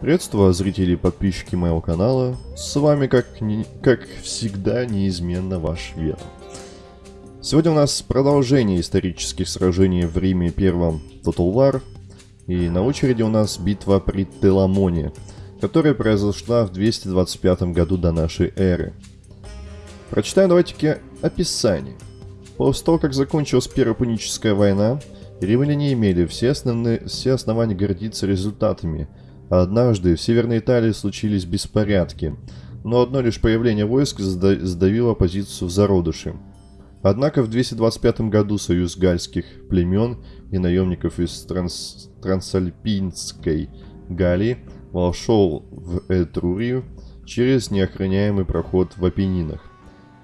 Приветствую зрители и подписчики моего канала. С вами, как, не, как всегда, неизменно ваш Веном. Сегодня у нас продолжение исторических сражений в Риме первом Total War. И на очереди у нас битва при Теламоне, которая произошла в 225 году до нашей эры. Прочитаем давайте-ка описание. После того, как закончилась Первая Пуническая война, римляне имели все, основные, все основания гордиться результатами. Однажды в Северной Италии случились беспорядки, но одно лишь появление войск сдавило позицию в зародыши. Однако в 225 году союз гальских племен и наемников из Транс... Трансальпинской Галлии вошел в Этрурию через неохраняемый проход в Апеннинах.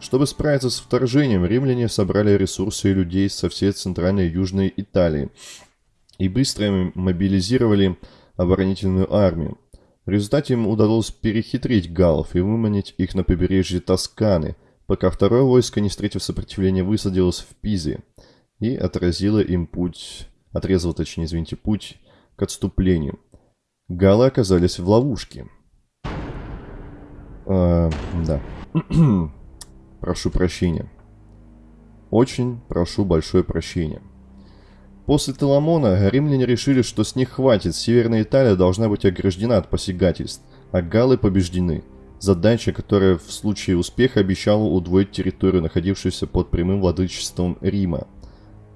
Чтобы справиться с вторжением, римляне собрали ресурсы и людей со всей центральной и южной Италии и быстро мобилизировали оборонительную армию. В результате им удалось перехитрить галлов и выманить их на побережье Тосканы, пока второе войско, не встретив сопротивления, высадилось в Пизе и отразило им путь, отрезало, точнее, извините, путь к отступлению. Галлы оказались в ловушке. А, да. прошу прощения. Очень прошу большое прощения. После Теламона римляне решили, что с них хватит, Северная Италия должна быть ограждена от посягательств, а галлы побеждены. Задача, которая в случае успеха обещала удвоить территорию, находившуюся под прямым владычеством Рима.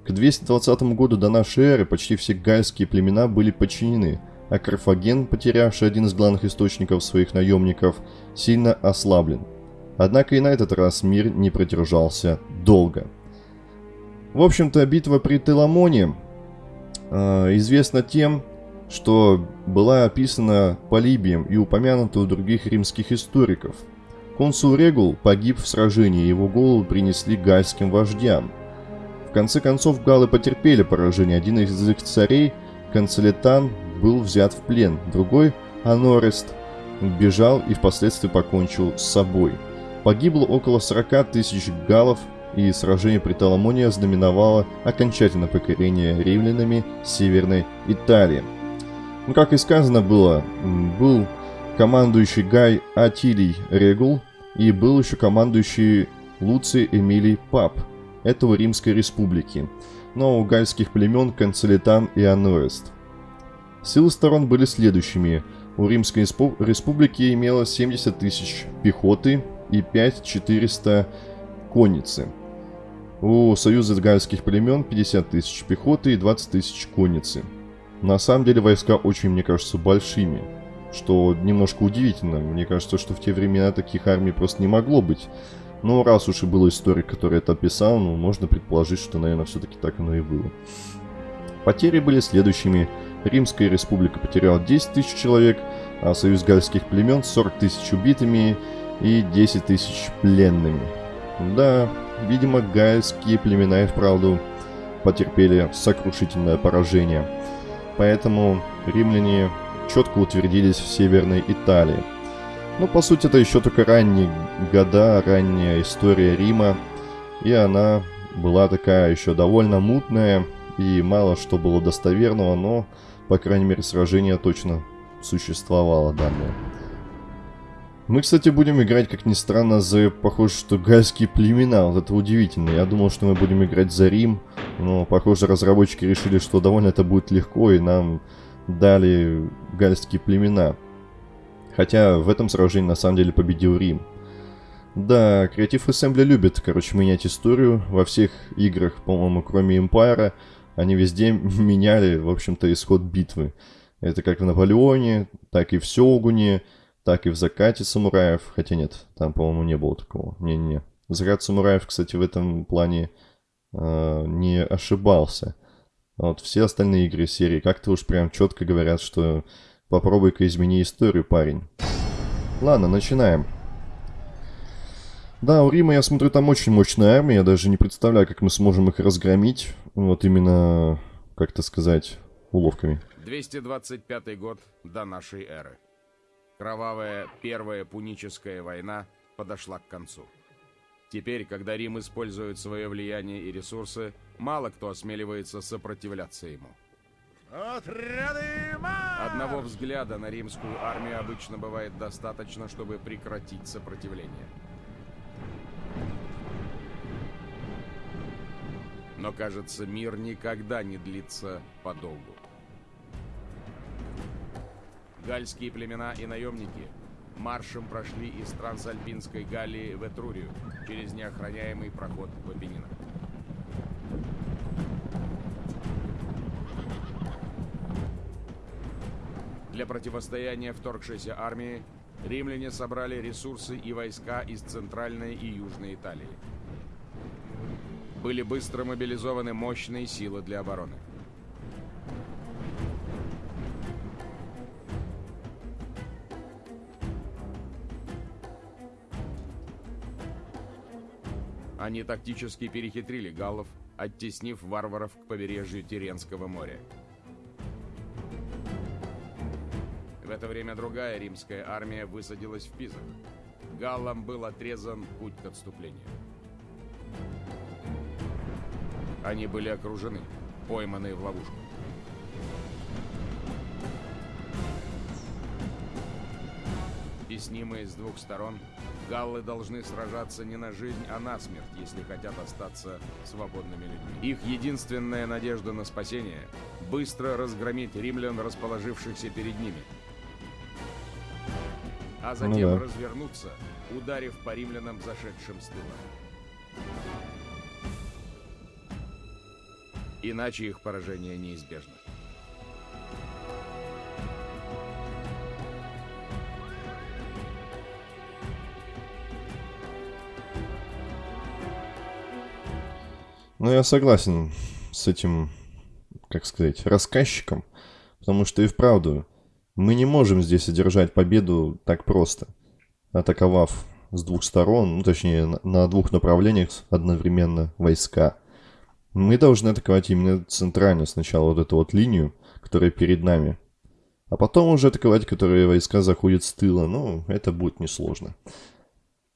К 220 году до нашей эры почти все гальские племена были подчинены, а Карфаген, потерявший один из главных источников своих наемников, сильно ослаблен – Однако и на этот раз мир не продержался долго. В общем-то, битва при Теламоне э, известна тем, что была описана Полибием и упомянута у других римских историков. Консул Регул погиб в сражении, его голову принесли гальским вождям. В конце концов, галлы потерпели поражение. Один из их царей, Канцелетан, был взят в плен, другой, Анорест, бежал и впоследствии покончил с собой – Погибло около 40 тысяч галлов, и сражение при Таламоне знаменовало окончательное покорение римлянами Северной Италии. Ну, как и сказано было, был командующий Гай Атилий Регул, и был еще командующий Луций Эмилий Пап, этого Римской Республики, но у гальских племен Канцелитан и Ануэст. Силы сторон были следующими. У Римской Республики имелось 70 тысяч пехоты, и 5400 конницы. У союза гальских племен 50 тысяч пехоты и 20 тысяч конницы. На самом деле войска очень, мне кажется, большими. Что немножко удивительно. Мне кажется, что в те времена таких армий просто не могло быть. Но раз уж и был историк, который это описал, ну, можно предположить, что, наверное, все-таки так оно и было. Потери были следующими. Римская республика потеряла 10 тысяч человек, а союз гальских племен 40 тысяч убитыми и 10 тысяч пленными. Да, видимо, гальские племена и вправду потерпели сокрушительное поражение. Поэтому римляне четко утвердились в Северной Италии. Но ну, по сути это еще только ранние года, ранняя история Рима. И она была такая еще довольно мутная, и мало что было достоверного, но, по крайней мере, сражение точно существовало данное. Мы, кстати, будем играть, как ни странно, за, похоже, что гальские племена. Вот это удивительно. Я думал, что мы будем играть за Рим, но, похоже, разработчики решили, что довольно это будет легко, и нам дали гальские племена. Хотя в этом сражении на самом деле победил Рим. Да, Creative Assembly любит, короче, менять историю во всех играх, по-моему, кроме Empire. Они везде меняли, в общем-то, исход битвы. Это как в Наполеоне, так и в Сёгуне, так и в закате самураев. Хотя нет, там, по-моему, не было такого. Не-не-не. Закат самураев, кстати, в этом плане э, не ошибался. А вот все остальные игры серии как-то уж прям четко говорят, что попробуй-ка измени историю, парень. Ладно, начинаем. Да, у Рима, я смотрю, там очень мощная армия. Я даже не представляю, как мы сможем их разгромить. Вот именно, как-то сказать, уловками. 225 год до нашей эры. Кровавая Первая Пуническая война подошла к концу. Теперь, когда Рим использует свое влияние и ресурсы, мало кто осмеливается сопротивляться ему. Одного взгляда на римскую армию обычно бывает достаточно, чтобы прекратить сопротивление. Но, кажется, мир никогда не длится подолгу. Гальские племена и наемники маршем прошли из Трансальпинской Галлии в Этрурию через неохраняемый проход в Апеннинах. Для противостояния вторгшейся армии римляне собрали ресурсы и войска из Центральной и Южной Италии. Были быстро мобилизованы мощные силы для обороны. Они тактически перехитрили галлов, оттеснив варваров к побережью Тиренского моря. В это время другая римская армия высадилась в Пизах. Галлам был отрезан путь к отступлению. Они были окружены, пойманные в ловушку. Теснимые с двух сторон, галлы должны сражаться не на жизнь, а на смерть, если хотят остаться свободными людьми. Их единственная надежда на спасение – быстро разгромить римлян, расположившихся перед ними – а затем ну, да. развернуться, ударив по римлянам, зашедшим с тыла. Иначе их поражение неизбежно. Ну, я согласен с этим, как сказать, рассказчиком, потому что и вправду мы не можем здесь одержать победу так просто, атаковав с двух сторон, ну точнее на двух направлениях одновременно войска. Мы должны атаковать именно центрально сначала вот эту вот линию, которая перед нами. А потом уже атаковать, которые войска заходят с тыла. Ну, это будет несложно.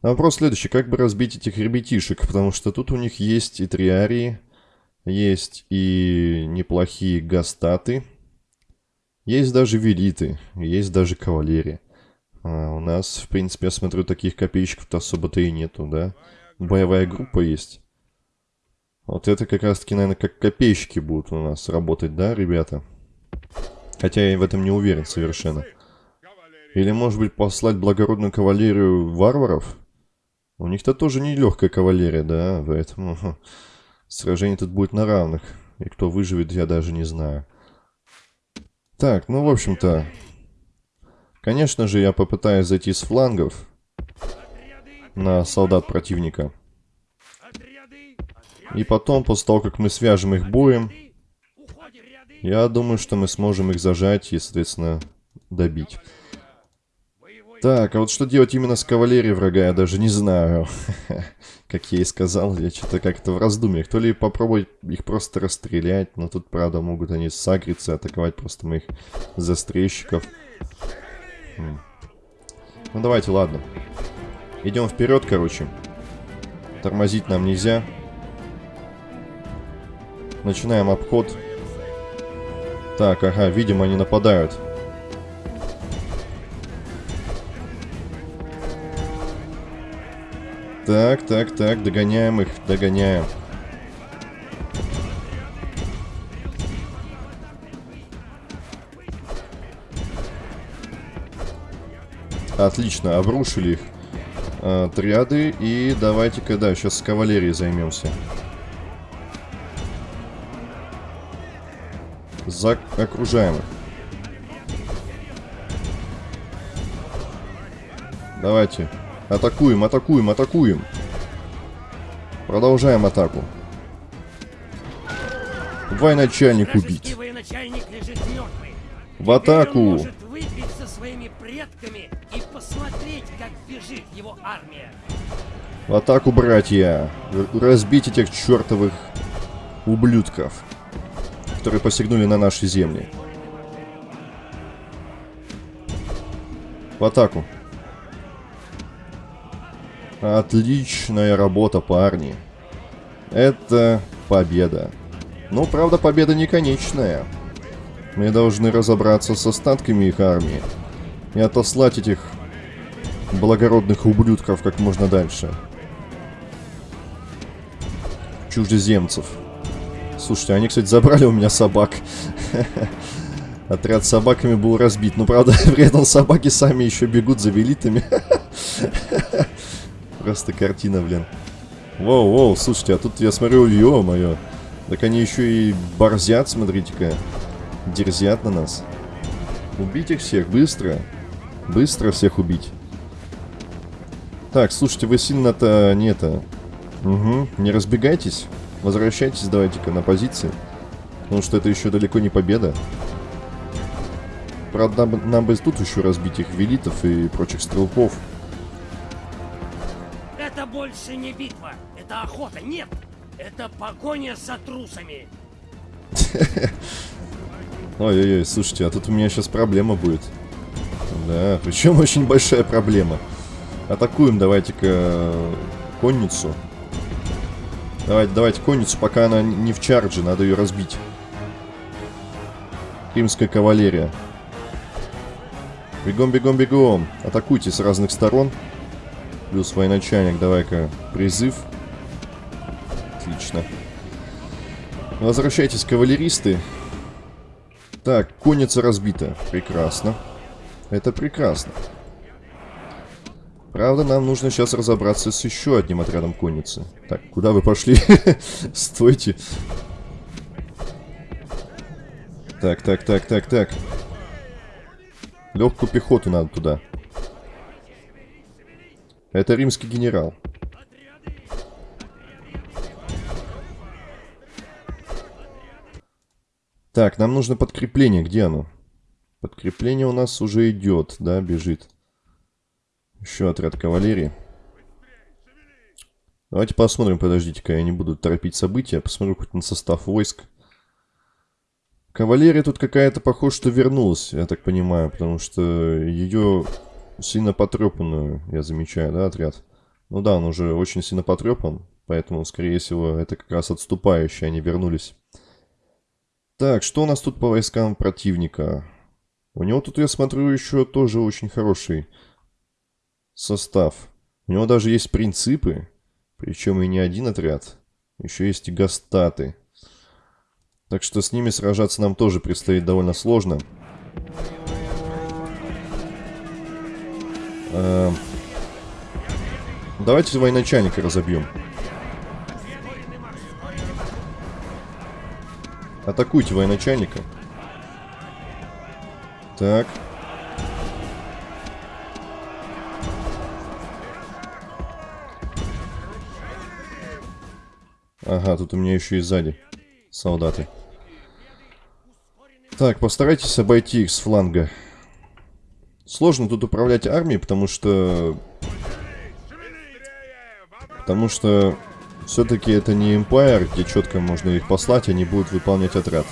А вопрос следующий. Как бы разбить этих ребятишек? Потому что тут у них есть и триарии, есть и неплохие гастаты, есть даже велиты, есть даже кавалерия. А у нас, в принципе, я смотрю, таких копейщиков-то особо-то и нету, да? Боевая группа есть. Вот это как раз-таки, наверное, как копейщики будут у нас работать, да, ребята? Хотя я в этом не уверен совершенно. Или, может быть, послать благородную кавалерию варваров? У них-то тоже не легкая кавалерия, да, поэтому сражение тут будет на равных. И кто выживет, я даже не знаю. Так, ну, в общем-то... Конечно же, я попытаюсь зайти с флангов на солдат противника. И потом, после того, как мы свяжем их боем, я думаю, что мы сможем их зажать и, соответственно, добить. Так, а вот что делать именно с кавалерией врага, я даже не знаю. как я и сказал, я что-то как-то в раздумьях. То ли попробовать их просто расстрелять, но тут, правда, могут они сагриться, атаковать просто моих застрельщиков. Ну, давайте, ладно. Идем вперед, короче. Тормозить нам нельзя. Начинаем обход. Так, ага, видимо, они нападают. Так, так, так, догоняем их, догоняем. Отлично, обрушили их э, триады. И давайте-ка, да, сейчас с кавалерией займемся. За окружаем их. Давайте. Атакуем, атакуем, атакуем. Продолжаем атаку. Военачальник убить. В атаку. В атаку, братья. Разбить этих чертовых ублюдков, которые посягнули на наши земли. В атаку. Отличная работа, парни. Это победа. Ну, правда, победа не конечная. Мы должны разобраться с остатками их армии и отослать этих благородных ублюдков как можно дальше. Чужеземцев. Слушайте, они, кстати, забрали у меня собак. Отряд с собаками был разбит. Ну, правда, при этом собаки сами еще бегут за велитами. Просто картина, блин. Воу-воу, слушайте, а тут я смотрю, ё-моё. Так они еще и борзят, смотрите-ка. Дерзят на нас. Убить их всех, быстро. Быстро всех убить. Так, слушайте, вы сильно-то не это... Угу, не разбегайтесь. Возвращайтесь давайте-ка на позиции. Потому что это еще далеко не победа. Правда, нам бы тут еще разбить их велитов и прочих стрелков. Это больше не битва, это охота, нет! Это погоня за трусами! Ой-ой-ой, слушайте, а тут у меня сейчас проблема будет. Да, причем очень большая проблема. Атакуем давайте-ка конницу. Давайте, давайте конницу, пока она не в чардже, надо ее разбить. Римская кавалерия. Бегом, бегом, бегом. Атакуйте с разных сторон. Плюс военачальник, давай-ка призыв. Отлично. Возвращайтесь, кавалеристы. Так, конница разбита. Прекрасно. Это прекрасно. Правда, нам нужно сейчас разобраться с еще одним отрядом конницы. Так, куда вы пошли? Стойте. Так, так, так, так, так. Легкую пехоту надо туда. Это римский генерал. Так, нам нужно подкрепление. Где оно? Подкрепление у нас уже идет, да, бежит. Еще отряд кавалерии. Давайте посмотрим, подождите-ка, я не буду торопить события. Посмотрю хоть на состав войск. Кавалерия тут какая-то, похоже, что вернулась, я так понимаю, потому что ее сильно потрепанную, я замечаю, да, отряд? Ну да, он уже очень сильно потрепан, поэтому, скорее всего, это как раз отступающие, они вернулись. Так, что у нас тут по войскам противника? У него тут, я смотрю, еще тоже очень хороший состав. У него даже есть принципы, причем и не один отряд. Еще есть и гастаты. Так что с ними сражаться нам тоже предстоит довольно сложно. Э, давайте военачальника разобьем. Атакуйте военачальника. Так. Ага, тут у меня еще и сзади солдаты. Так, постарайтесь обойти их с фланга. Сложно тут управлять армией, потому что... Потому что все-таки это не Empire, где четко можно их послать, они будут выполнять отряд.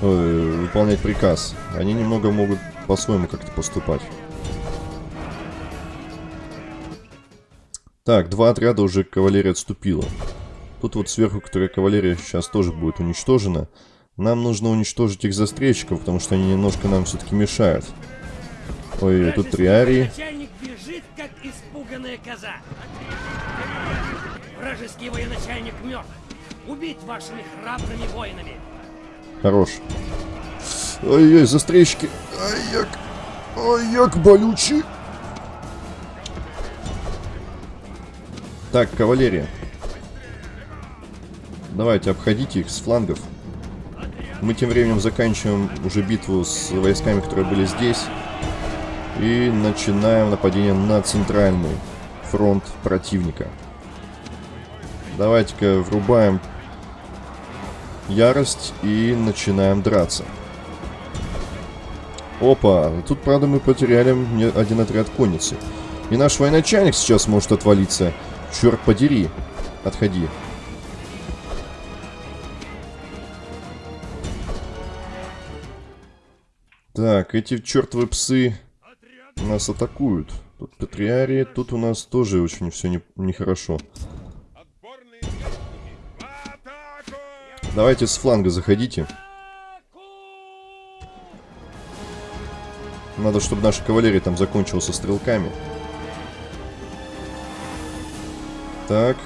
Ой, выполнять приказ. Они немного могут по-своему как-то поступать. Так, два отряда уже кавалерия отступила. Тут вот сверху, которая кавалерия сейчас тоже будет уничтожена. Нам нужно уничтожить их застрельщиков, потому что они немножко нам все-таки мешают. Ой, тут триарии. Начальник бежит, как испуганная коза. Вражеский военачальник мертв. Убить вашими храбрыми воинами. Хорош. Ой-ой, застрельщики. Ай-як. Ай-як болючий. Так, кавалерия. Давайте, обходите их с флангов. Мы тем временем заканчиваем уже битву с войсками, которые были здесь. И начинаем нападение на центральный фронт противника. Давайте-ка врубаем ярость и начинаем драться. Опа, тут, правда, мы потеряли один отряд конницы. И наш военачальник сейчас может отвалиться. Черт подери. Отходи. Так, эти чертовы псы нас атакуют. Тут Патриарии, тут у нас тоже очень все нехорошо. Не Давайте с фланга заходите. Надо, чтобы наша кавалерия там закончилась со стрелками. Так.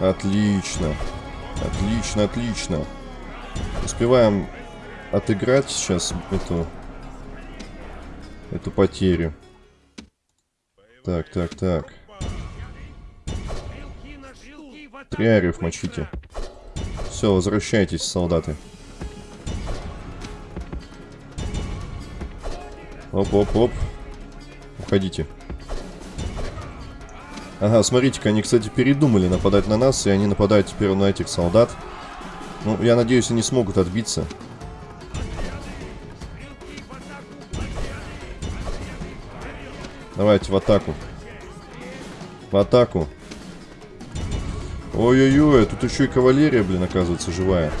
Отлично. Отлично, отлично. Успеваем отыграть сейчас эту... Эту потерю. Так, так, так. Триариев мочите. Все, возвращайтесь, солдаты. Оп-оп-оп. Уходите. Ага, смотрите-ка, они, кстати, передумали нападать на нас, и они нападают теперь на этих солдат. Ну, я надеюсь, они смогут отбиться. Давайте в атаку. В атаку. Ой-ой-ой, тут еще и кавалерия, блин, оказывается, живая.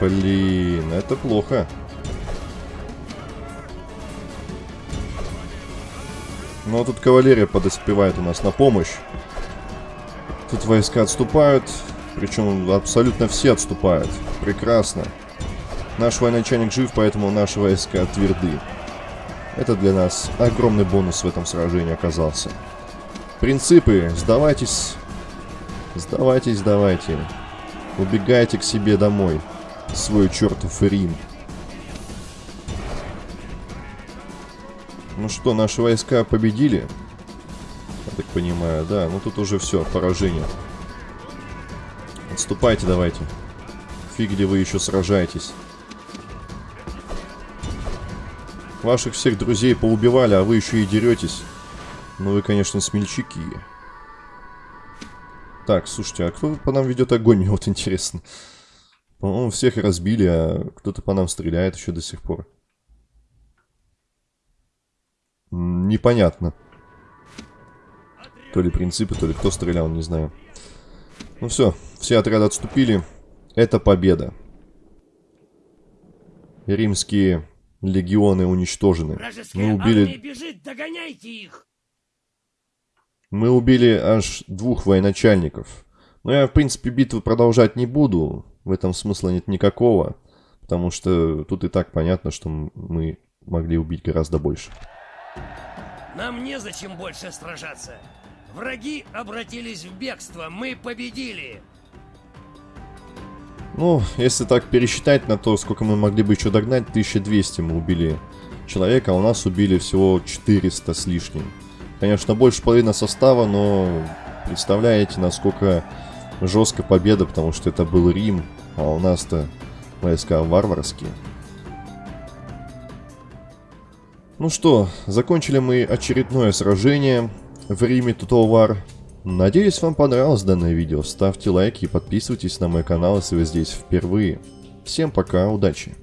Блин, это плохо. Но тут кавалерия подоспевает у нас на помощь. Тут войска отступают. Причем абсолютно все отступают. Прекрасно. Наш военачальник жив, поэтому наши войска тверды. Это для нас огромный бонус в этом сражении оказался. Принципы, сдавайтесь. Сдавайтесь, сдавайте. Убегайте к себе домой. Свой чертов Рим. Ну что, наши войска победили? Я так понимаю, да. Ну тут уже все, поражение. Отступайте давайте. Фиг где вы еще сражаетесь. Ваших всех друзей поубивали, а вы еще и деретесь. Ну вы, конечно, смельчаки. Так, слушайте, а кто по нам ведет огонь? Вот интересно. По-моему, всех разбили, а кто-то по нам стреляет еще до сих пор. Непонятно. То ли принципы, то ли кто стрелял, не знаю. Ну все, все отряды отступили. Это победа. Римские легионы уничтожены. Мы убили... бежит, догоняйте их! Мы убили аж двух военачальников. Но я, в принципе, битву продолжать не буду. В этом смысла нет никакого. Потому что тут и так понятно, что мы могли убить гораздо больше. Нам незачем больше сражаться. Враги обратились в бегство. Мы победили. Ну, если так пересчитать на то, сколько мы могли бы еще догнать, 1200 мы убили человека, а у нас убили всего 400 с лишним. Конечно, больше половины состава, но представляете, насколько жесткая победа, потому что это был Рим, а у нас-то войска варварские. Ну что, закончили мы очередное сражение в Риме Тутовар. Надеюсь, вам понравилось данное видео. Ставьте лайки и подписывайтесь на мой канал, если вы здесь впервые. Всем пока, удачи!